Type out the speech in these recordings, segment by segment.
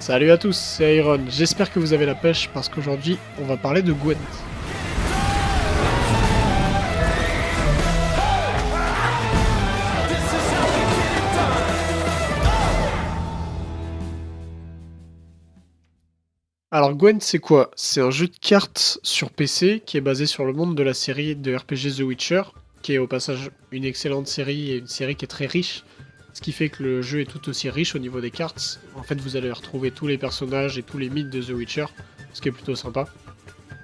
Salut à tous, c'est Iron. J'espère que vous avez la pêche parce qu'aujourd'hui, on va parler de Gwent. Alors Gwent c'est quoi? C'est un jeu de cartes sur PC qui est basé sur le monde de la série de RPG The Witcher, qui est au passage une excellente série et une série qui est très riche, ce qui fait que le jeu est tout aussi riche au niveau des cartes. En fait, vous allez retrouver tous les personnages et tous les mythes de The Witcher, ce qui est plutôt sympa.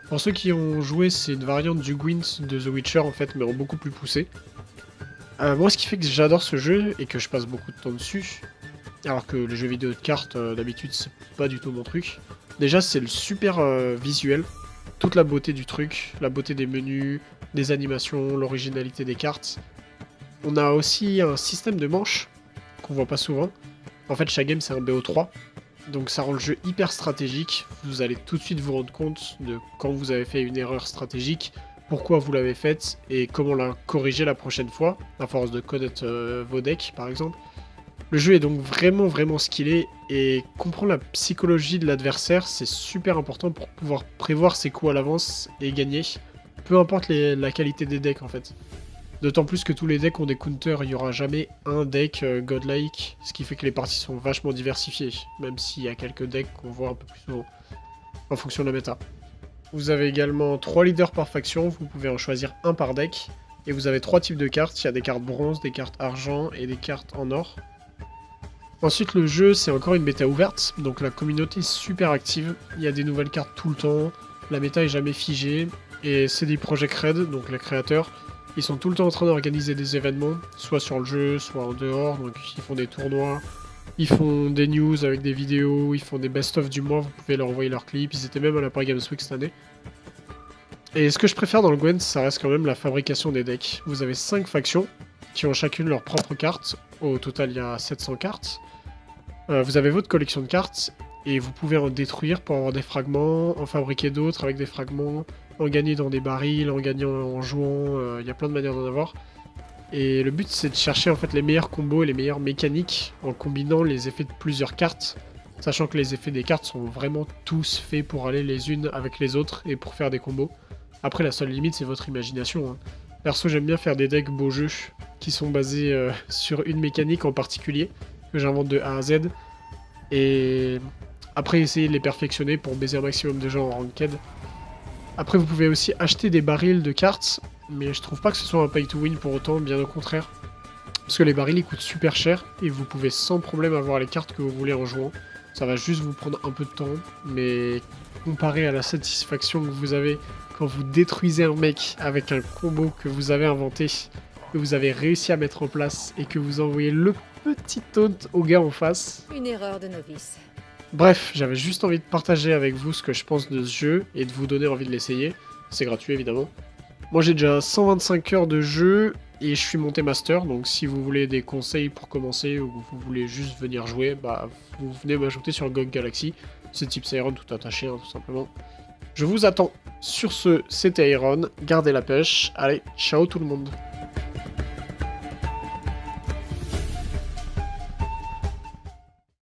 Pour ceux qui ont joué, c'est une variante du Gwent de The Witcher en fait, mais beaucoup plus poussé. Euh, moi, ce qui fait que j'adore ce jeu et que je passe beaucoup de temps dessus, alors que les jeux vidéo de cartes, euh, d'habitude, c'est pas du tout mon truc. Déjà, c'est le super euh, visuel, toute la beauté du truc, la beauté des menus, des animations, l'originalité des cartes. On a aussi un système de manches qu'on voit pas souvent. En fait, chaque game, c'est un BO3. Donc ça rend le jeu hyper stratégique. Vous allez tout de suite vous rendre compte de quand vous avez fait une erreur stratégique, pourquoi vous l'avez faite et comment la corriger la prochaine fois, à force de connaître euh, vos decks par exemple. Le jeu est donc vraiment vraiment skillé et comprendre la psychologie de l'adversaire, c'est super important pour pouvoir prévoir ses coups à l'avance et gagner. Peu importe la qualité des decks en fait. D'autant plus que tous les decks ont des counters, il n'y aura jamais un deck euh, godlike, ce qui fait que les parties sont vachement diversifiées, même s'il y a quelques decks qu'on voit un peu plus souvent, en fonction de la méta. Vous avez également 3 leaders par faction, vous pouvez en choisir un par deck, et vous avez trois types de cartes, il y a des cartes bronze, des cartes argent et des cartes en or. Ensuite le jeu c'est encore une bêta ouverte, donc la communauté est super active, il y a des nouvelles cartes tout le temps, la méta est jamais figée, et c'est des projets Red, donc les créateurs, ils sont tout le temps en train d'organiser des événements, soit sur le jeu, soit en dehors, donc ils font des tournois, ils font des news avec des vidéos, ils font des best-of du mois, vous pouvez leur envoyer leurs clips, ils étaient même à la Paris Games Week cette année. Et ce que je préfère dans le Gwent, ça reste quand même la fabrication des decks. Vous avez 5 factions, qui ont chacune leur propre carte, au total il y a 700 cartes. Euh, vous avez votre collection de cartes, et vous pouvez en détruire pour avoir des fragments, en fabriquer d'autres avec des fragments, en gagner dans des barils, en gagnant en jouant, euh, il y a plein de manières d'en avoir. Et le but c'est de chercher en fait les meilleurs combos et les meilleures mécaniques en combinant les effets de plusieurs cartes, sachant que les effets des cartes sont vraiment tous faits pour aller les unes avec les autres et pour faire des combos. Après la seule limite c'est votre imagination. Hein. Perso j'aime bien faire des decks beaux jeux qui sont basés euh, sur une mécanique en particulier, que j'invente de A à Z, et après essayer de les perfectionner pour baiser un maximum de gens en ranked. Après, vous pouvez aussi acheter des barils de cartes, mais je trouve pas que ce soit un pay to win pour autant, bien au contraire. Parce que les barils, ils coûtent super cher, et vous pouvez sans problème avoir les cartes que vous voulez en jouant. Ça va juste vous prendre un peu de temps, mais comparé à la satisfaction que vous avez quand vous détruisez un mec avec un combo que vous avez inventé, que vous avez réussi à mettre en place, et que vous envoyez le petit taunt au gars en face. Une erreur de novice. Bref, j'avais juste envie de partager avec vous ce que je pense de ce jeu et de vous donner envie de l'essayer. C'est gratuit évidemment. Moi j'ai déjà 125 heures de jeu et je suis monté master, donc si vous voulez des conseils pour commencer ou vous voulez juste venir jouer, bah vous venez m'ajouter sur GOG Galaxy. C'est type Iron tout attaché hein, tout simplement. Je vous attends. Sur ce, c'était Iron, gardez la pêche, allez, ciao tout le monde